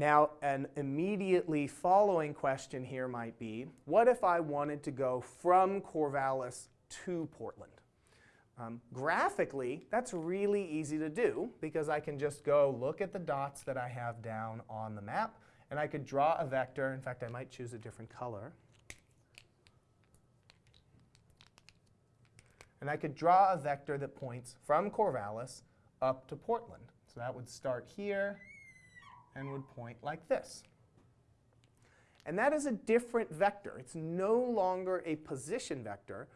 Now, an immediately following question here might be, what if I wanted to go from Corvallis to Portland? Um, graphically, that's really easy to do because I can just go look at the dots that I have down on the map, and I could draw a vector. In fact, I might choose a different color. And I could draw a vector that points from Corvallis up to Portland. So that would start here and would point like this. And that is a different vector. It's no longer a position vector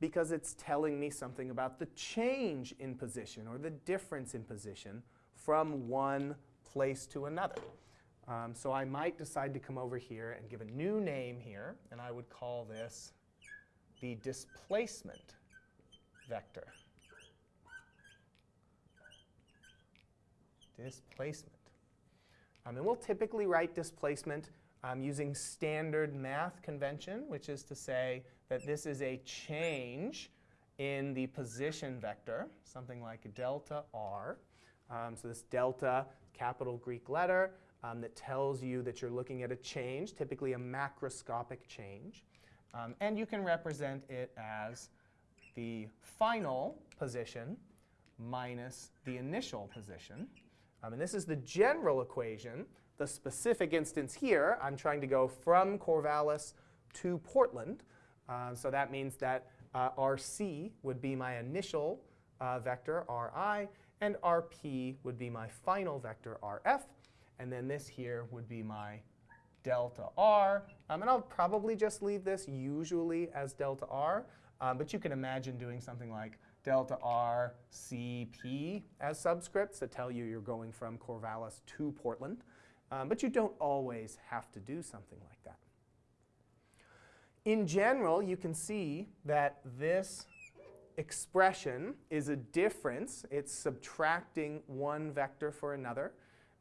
because it's telling me something about the change in position or the difference in position from one place to another. Um, so I might decide to come over here and give a new name here, and I would call this the displacement vector. Displacement. Um, and we'll typically write displacement um, using standard math convention, which is to say that this is a change in the position vector, something like delta r. Um, so this delta, capital Greek letter, um, that tells you that you're looking at a change, typically a macroscopic change. Um, and you can represent it as the final position minus the initial position. Um, and this is the general equation. The specific instance here, I'm trying to go from Corvallis to Portland. Uh, so that means that uh, RC would be my initial uh, vector, RI, and RP would be my final vector, RF. And then this here would be my delta R. Um, and I'll probably just leave this usually as delta R. Um, but you can imagine doing something like delta R CP as subscripts that tell you you're going from Corvallis to Portland. Um, but you don't always have to do something like that. In general, you can see that this expression is a difference. It's subtracting one vector for another.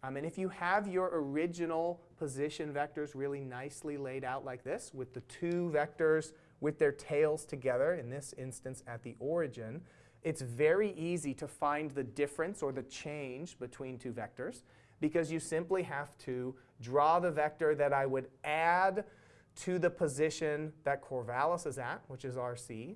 Um, and if you have your original position vectors really nicely laid out like this, with the two vectors with their tails together, in this instance at the origin, it's very easy to find the difference or the change between two vectors because you simply have to draw the vector that I would add to the position that Corvallis is at, which is RC,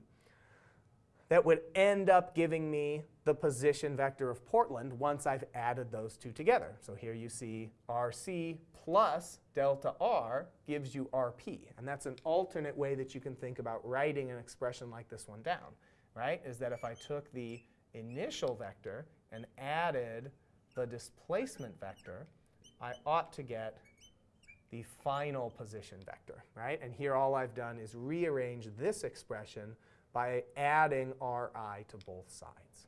that would end up giving me the position vector of Portland once I've added those two together. So here you see RC plus delta R gives you RP. And that's an alternate way that you can think about writing an expression like this one down, right? Is that if I took the initial vector and added the displacement vector, I ought to get the final position vector, right? And here all I've done is rearrange this expression by adding Ri to both sides.